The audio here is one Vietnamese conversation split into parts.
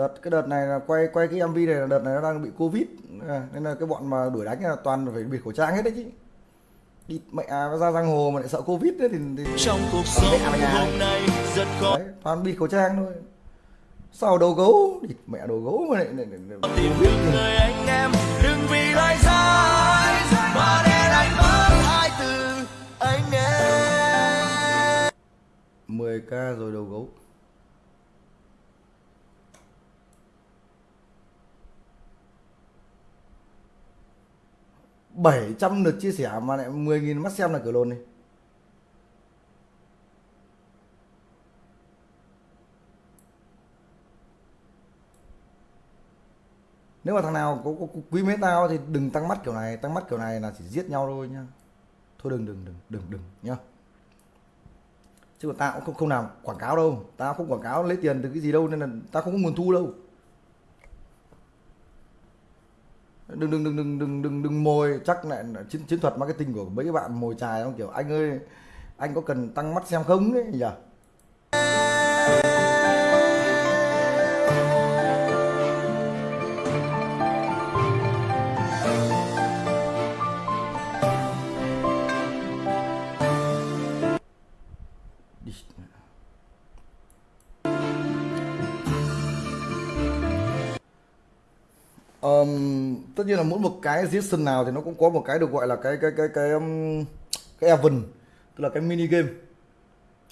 đợt cái đợt này là quay quay cái MV này là đợt này nó đang bị covid. À, nên là cái bọn mà đuổi đánh là toàn phải bịt khẩu trang hết đấy chứ. Đi mẹ à, ra giang hồ mà lại sợ covid đấy thì, thì trong cuộc sống mẹ mày à. hôm nay rất khó. Đấy, toàn bịt khẩu trang thôi. Sau đầu gấu địt mẹ đầu gấu mà lại, lại, lại, tìm được người anh em đừng vì lời dài mà để anh mất hai từ anh em. 10k rồi đầu gấu bảy trăm lượt chia sẻ mà lại 10.000 mắt xem là cửa lồn đi. Nếu mà thằng nào có, có, có quý mến tao thì đừng tăng mắt kiểu này tăng mắt kiểu này là chỉ giết nhau thôi nhá. Thôi đừng đừng đừng đừng đừng nhá. Chứ còn tao cũng không không làm quảng cáo đâu tao không quảng cáo lấy tiền từ cái gì đâu nên là tao không có nguồn thu đâu. Đừng đừng đừng đừng đừng đừng đừng mồi. Chắc lại là chiến chiến thuật marketing của mấy cái bạn mồi chài không? Kiểu, anh ơi, anh có cần tăng mắt xem không? Đấy, nhỉ? Đi. Um, tất nhiên là mỗi một cái season nào thì nó cũng có một cái được gọi là cái cái cái cái um, cái event tức là cái mini game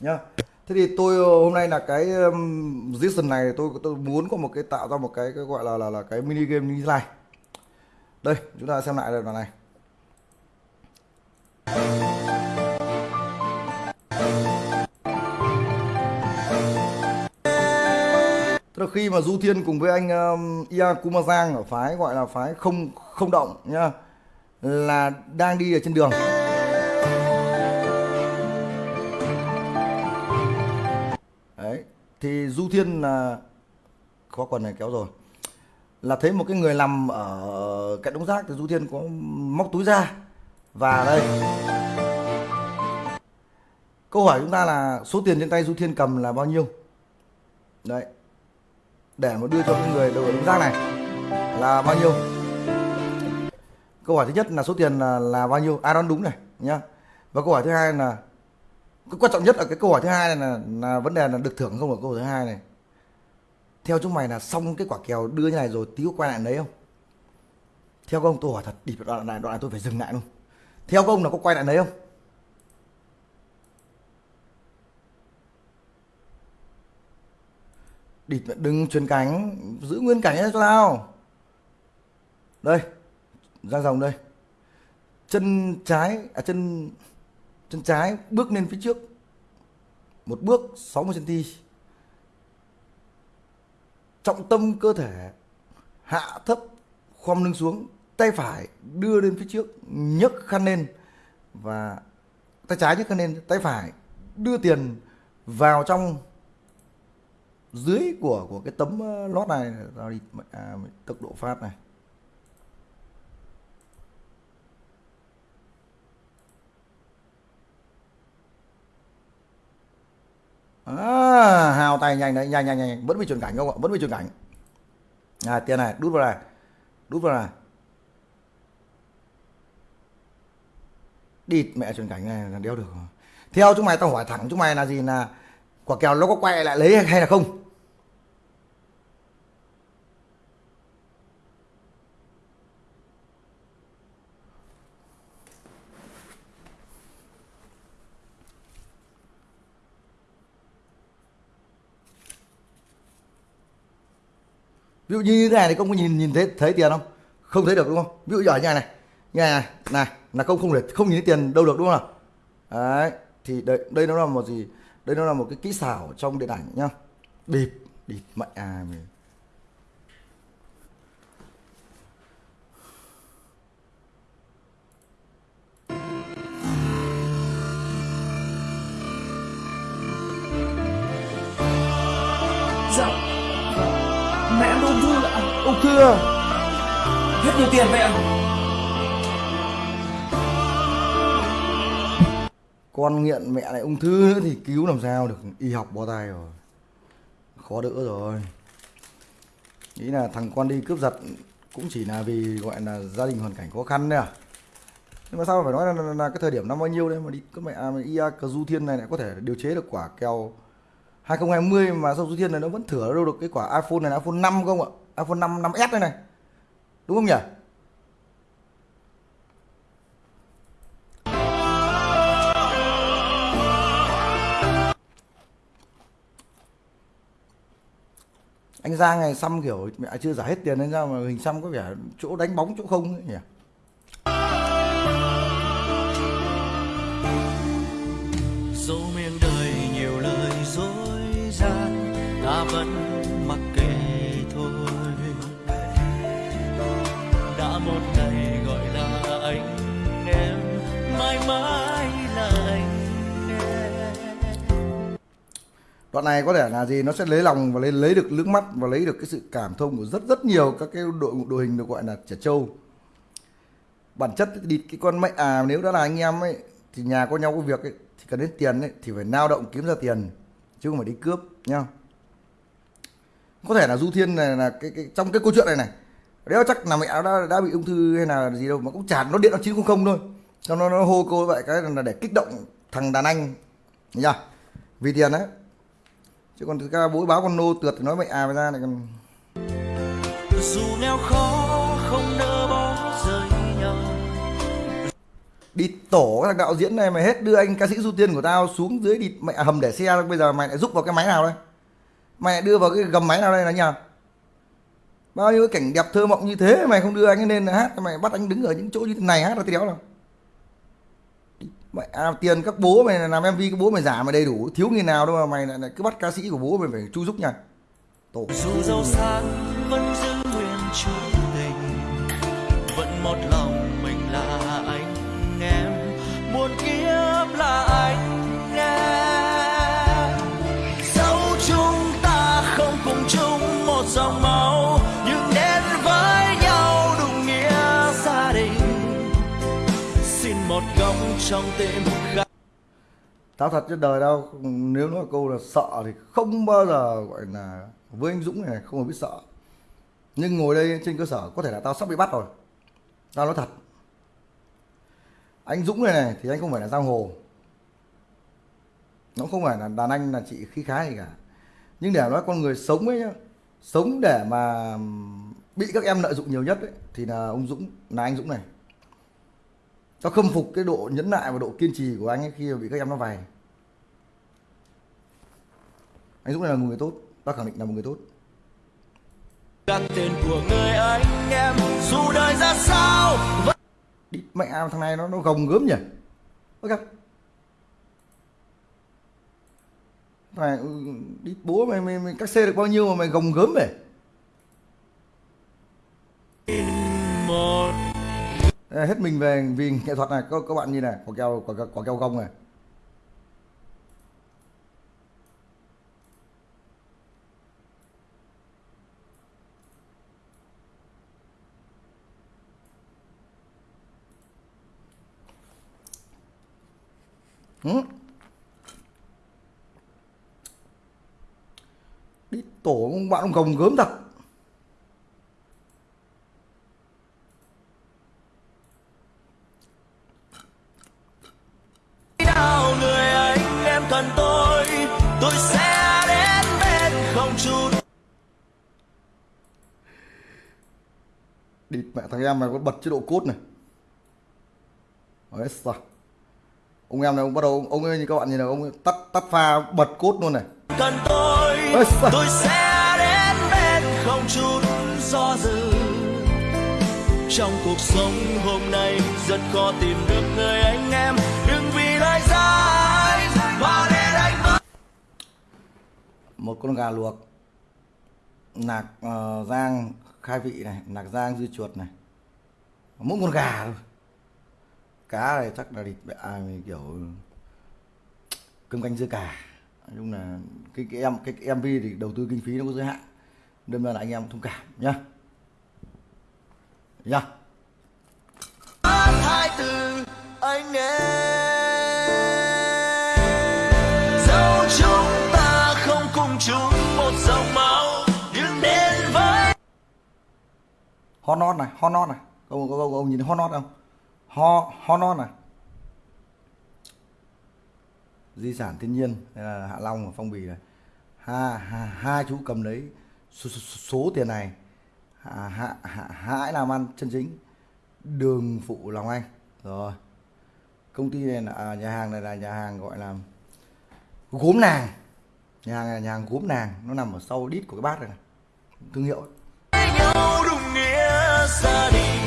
nhá. Thế thì tôi ờ, hôm nay là cái um, season này tôi tôi muốn có một cái tạo ra một cái cái gọi là là là cái mini game như thế này. Đây chúng ta xem lại đoạn này. Tức là khi mà Du Thiên cùng với anh um, Ia Kumazang ở phái gọi là phái không không động nhá là đang đi ở trên đường. Đấy, thì Du Thiên là có quần này kéo rồi. Là thấy một cái người nằm ở cạnh đống rác thì Du Thiên có móc túi ra và đây câu hỏi chúng ta là số tiền trên tay Du Thiên cầm là bao nhiêu? Đấy, để mà đưa cho cái người đầu ở đống rác này là bao nhiêu? Câu hỏi thứ nhất là số tiền là, là bao nhiêu? Ai đoán đúng này nhá. Và câu hỏi thứ hai là cái quan trọng nhất ở cái câu hỏi thứ hai này là, là vấn đề là được thưởng không ở câu hỏi thứ hai này. Theo chúng mày là xong cái quả kèo đưa như này rồi tí có quay lại đấy không? Theo các ông tôi hỏi thật đi đoạn này đoạn này tôi phải dừng lại luôn. Theo các ông là có quay lại đấy không? Địt đừng chuyển cánh, giữ nguyên cảnh cho tao đây ra dòng đây. Chân trái à chân chân trái bước lên phía trước. Một bước 60 cm trọng tâm cơ thể hạ thấp khom lưng xuống tay phải đưa lên phía trước nhấc khăn lên và tay trái nhấc khăn lên tay phải đưa tiền vào trong dưới của của cái tấm ờ, lót này tao đi à, tốc độ phát này. À, hào tay nhanh đấy nhanh nhanh nhanh vẫn bị chuyển cảnh không ạ? Vẫn bị chuyển cảnh. À tiền này đút vào này đút vào này. Địt mẹ chuyển cảnh này là đeo được theo chúng mày tao hỏi thẳng chúng mày là gì là quả kèo nó có quay lại lấy hay là không? Ví dụ như thế này thì công có nhìn nhìn thấy thấy tiền không? Không thấy được đúng không? Ví dụ như này này. Như này này này, là công không thể, không nhìn thấy tiền đâu được đúng không đấy, thì đây đây nó là một gì? Đây nó là một cái kỹ xảo trong điện ảnh nhá. Bịp bịp mẹ à mình à? Hết nhiều tiền vậy ạ? Con nghiện mẹ lại ung thư nữa thì cứu làm sao được? Y học bó tay rồi. Khó đỡ rồi. Nghĩ là thằng con đi cướp giật cũng chỉ là vì gọi là gia đình hoàn cảnh khó khăn đấy à? Nhưng mà sao phải nói là, là, là cái thời điểm năm bao nhiêu đấy mà đi các mẹ à, ia cờ du thiên này lại có thể điều chế được quả kèo 2020 mà sao du thiên này nó vẫn thửa đâu được cái quả iPhone này là iPhone 5 không ạ iPhone 5 5S đây này. Đúng không nhỉ? Anh Giang này xăm kiểu mẹ chưa trả hết tiền nên ra mà hình xăm có vẻ chỗ đánh bóng chỗ không ấy nhỉ? Mãi là anh đoạn này có thể là gì? Nó sẽ lấy lòng và lấy lấy được nước mắt và lấy được cái sự cảm thông của rất rất nhiều các cái đội đội hình được gọi là trẻ trâu. Bản chất đi cái con mẹ à nếu đã là anh em ấy thì nhà có nhau có việc ấy thì cần đến tiền ấy thì phải lao động kiếm ra tiền chứ không phải đi cướp nhá. Có thể là du thiên này là cái, cái trong cái câu chuyện này này đéo chắc là mẹ nó đã, đã bị ung thư hay là gì đâu mà cũng chả nó điện nó 900 thôi cho nó nó hô cô vậy cái là để kích động thằng đàn anh. Nhá vì tiền đấy chứ còn thực ra bố báo con nô tượt thì nói mẹ à mà ra này còn dù nghèo khó không nỡ bỏ rơi nhau. Đi tổ thằng đạo diễn này mày hết đưa anh ca sĩ du tiên của tao xuống dưới đi mẹ hầm để xe bây giờ mày lại giúp vào cái máy nào đây? Mày lại đưa vào cái gầm máy nào đây là nhờ? Bao nhiêu cái cảnh đẹp thơ mộng như thế mày không đưa anh ấy lên hát mày bắt anh đứng ở những chỗ như thế này hát là tí đéo nào mày à, tiền các bố mày làm mv các bố mày giả mày đầy đủ. Thiếu người nào đâu mà mày lại, lại cứ bắt ca sĩ của bố mày phải chu giúp nha. Tổ. Dù giàu sang vẫn giữ nguyên chung tình. Vẫn một lòng mình là một góc trong tim khác tao thật trên đời đâu nếu nói câu là sợ thì không bao giờ gọi là với anh Dũng này không có biết sợ. Nhưng ngồi đây trên cơ sở có thể là tao sắp bị bắt rồi. Tao nói thật. Anh Dũng này này thì anh không phải là giang hồ. Nó không phải là đàn anh là chị khí khái gì cả. Nhưng để nói con người sống ấy nhá sống để mà bị các em lợi dụng nhiều nhất ấy, thì là ông Dũng là anh Dũng này tao khâm phục cái độ nhẫn nại và độ kiên trì của anh ấy khi bị các em nó vầy anh Dũng này là một người tốt tao khẳng định là một người tốt. Gác tên của người anh em dù đời ra sao vẫn đi mẹ thằng này nó nó gồng gớm nhỉ? Ok này ừ, đi bố mày mày, mày cắt xe được bao nhiêu mà mày gồng gớm vậy hết mình về vì nghệ thuật này. Các, các bạn nhìn này quả keo quả, quả keo gông này. Ừ. đi tổ ông bạn ông gồng gớm thật. Mẹ thằng em mày có bật chế độ cốt này. Đấy sao? Ông em này ông bắt đầu ông ơi như các bạn nhìn này ông ấy tắt tắt pha bật cốt luôn này. Cần tôi Ôi, sao? tôi sẽ đến bên không chút do dự. Trong cuộc sống hôm nay rất khó tìm được người anh em. Đừng vì lời dài mà để anh mất một con gà luộc nạc ờ, rang khai vị này nạc rang dưa chuột này. Mỗi con gà thôi. Cá này chắc là thịt à, kiểu cơm canh dưa cà. Nói chung là cái cái em cái, cái MV thì đầu tư kinh phí nó có giới hạn. Đâm ra là anh em thông cảm nhá. Nhá. Hai từ anh em. Hot not này hot not này. Ông, ông, ông, ông nhìn thấy hot không? Ho hot not này. Di sản thiên nhiên là hạ long và phong bì này. Hai hai, hai chú cầm lấy số, số, số tiền này. Hạ, hạ, hạ, hãy làm ăn chân chính. Đường phụ lòng anh. Rồi. Công ty này là à, nhà hàng này là nhà hàng gọi là gốm nàng. Nhà hàng này là nhà hàng gốm nàng. Nó nằm ở sau đít của cái bát này, này. thương hiệu. Ấy gia đình.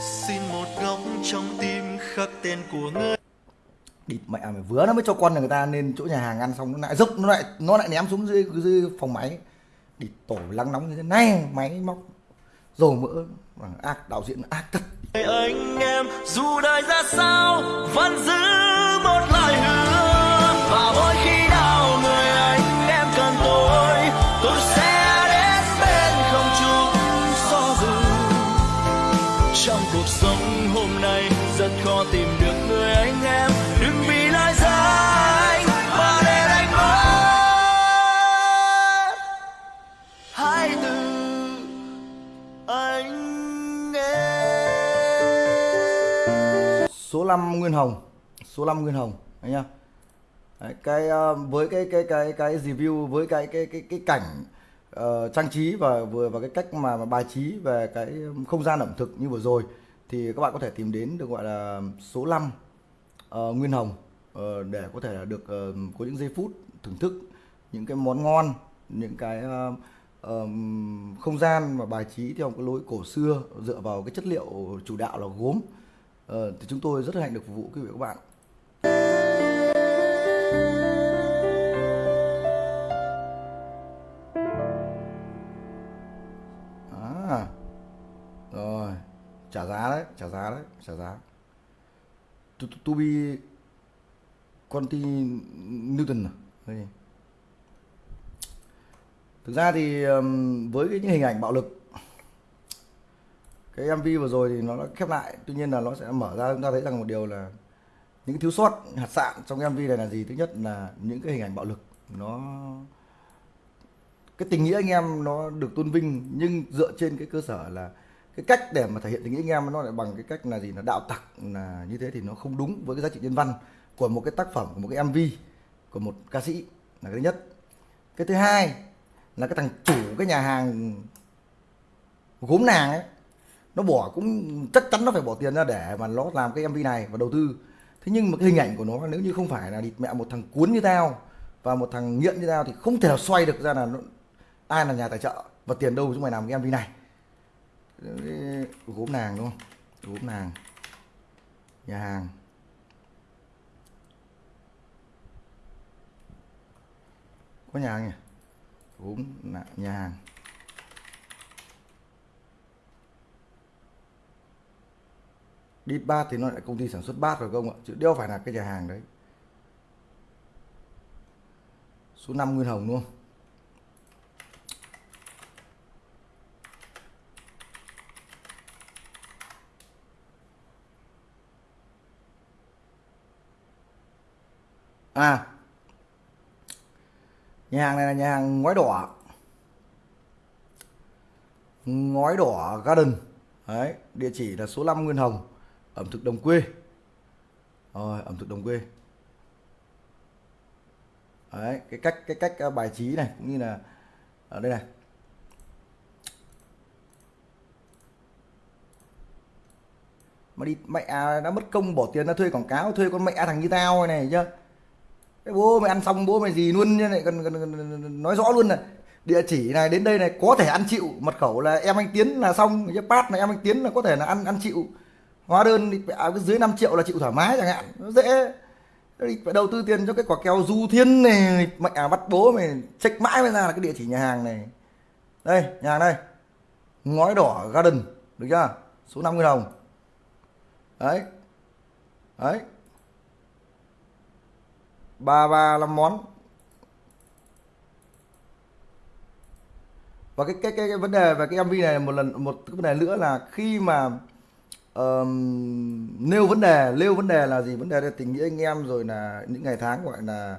Xin một góc trong tim khắc tên của người. Địt mẹ mày vứa nó mới cho con người ta lên chỗ nhà hàng ăn xong nó lại dốc nó lại nó lại ném xuống dưới dưới phòng máy. Địt tổ lắng nóng như thế này máy móc dầu mỡ ác đạo diễn ác thật. Anh em dù đời ra sao vẫn giữ hai từ anh em. Số 5 Nguyên Hồng số 5 Nguyên Hồng anh nhá Đấy, cái ờ, với cái cái cái cái review với cái cái cái cái cảnh uh, trang trí và vừa và cái cách mà, mà bài trí về cái không gian ẩm thực như vừa rồi thì các bạn có thể tìm đến được gọi là số 5 uh, ờ, Nguyên Hồng uh, để có thể là được uh, có những giây phút thưởng thức những cái món ngon những cái uh, um, không gian và bài trí theo một cái lối cổ xưa dựa vào cái chất liệu chủ đạo là gốm uh, thì chúng tôi rất hạnh được phục vụ quý vị và các bạn à rồi trả giá đấy trả giá đấy trả giá to, to, to be Conti Newton à? Đây thực ra thì với cái những hình ảnh bạo lực, cái MV vừa rồi thì nó đã khép lại. Tuy nhiên là nó sẽ mở ra, chúng ta thấy rằng một điều là những thiếu sót, hạt sạn trong cái MV này là gì? Thứ nhất là những cái hình ảnh bạo lực, nó, cái tình nghĩa anh em nó được tôn vinh, nhưng dựa trên cái cơ sở là cái cách để mà thể hiện tình nghĩa anh em nó lại bằng cái cách là gì? Là đạo tặc, là như thế thì nó không đúng với cái giá trị nhân văn của một cái tác phẩm, của một cái MV của một ca sĩ là cái thứ nhất. Cái thứ hai là cái thằng chủ cái nhà hàng gốm nàng ấy. Nó bỏ cũng chắc chắn nó phải bỏ tiền ra để mà nó làm cái MV này và đầu tư. Thế nhưng mà cái hình ảnh của nó nếu như không phải là địt mẹ một thằng cuốn như tao và một thằng nghiện như tao thì không thể nào xoay được ra là nó, ai là nhà tài trợ và tiền đâu chúng mày làm cái MV này. Gốm nàng đúng không? Gốm nàng. Nhà hàng. Có nhà hàng nhỉ? Gốm nhà hàng Deep Bát thì nó lại công ty sản xuất bát rồi không ạ? Chứ đeo phải là cái nhà hàng đấy. Số 5 Nguyên Hồng luôn à nhà hàng này là nhà hàng ngói đỏ. Ngói đỏ garden. Đấy địa chỉ là số 5 Nguyên Hồng ẩm thực đồng quê. Rồi ẩm thực đồng quê. Đấy cái cách cái cách à, bài trí này cũng như là ở đây này. Mà đi mẹ à, đã mất công bỏ tiền ra thuê quảng cáo thuê con mẹ thằng như tao này, này bố mày ăn xong bố mày gì luôn như này còn, còn, còn nói rõ luôn này địa chỉ này đến đây này có thể ăn chịu. Mật khẩu là em anh tiến là xong cái pass này em anh tiến là có thể là ăn ăn chịu. Hóa đơn thì à, dưới 5 triệu là chịu thoải mái chẳng hạn nó dễ. Phải đầu tư tiền cho cái quả kèo du thiên này mẹ à, bắt bố mày check mãi mới ra là cái địa chỉ nhà hàng này. Đây nhà hàng đây. Ngói đỏ garden được chưa? Số 50 đồng. Đấy. Đấy ba ba năm món. Và cái cái cái, cái vấn đề về cái MV này một lần một cái vấn đề nữa là khi mà um, nêu vấn đề nêu vấn đề là gì? Vấn đề là tình nghĩa anh em rồi là những ngày tháng gọi là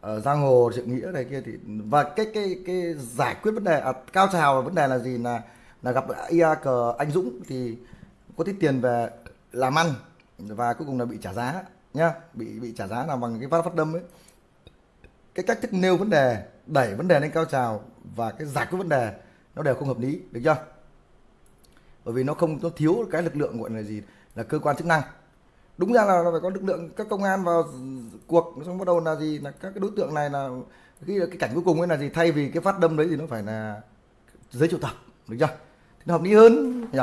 ở giang hồ sự nghĩa này kia thì và cái cái cái giải quyết vấn đề à, cao trào vấn đề là gì? Là là gặp ia cờ anh Dũng thì có tiết tiền về làm ăn và cuối cùng là bị trả giá nhá, bị bị trả giá là bằng cái phát phát đâm ấy. Cái cách thức nêu vấn đề, đẩy vấn đề lên cao trào và cái giải quyết vấn đề, nó đều không hợp lý, được chưa? Bởi vì nó không, nó thiếu cái lực lượng gọi là gì? Là cơ quan chức năng. Đúng ra là phải có lực lượng các công an vào cuộc, xong bắt đầu là gì? Là các cái đối tượng này là khi cái cảnh cuối cùng ấy là gì? Thay vì cái phát đâm đấy thì nó phải là giấy triệu tập, được chưa? Thì nó hợp lý hơn, nhỉ?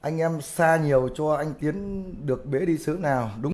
Anh em xa nhiều cho anh tiến được bế đi xứ nào đúng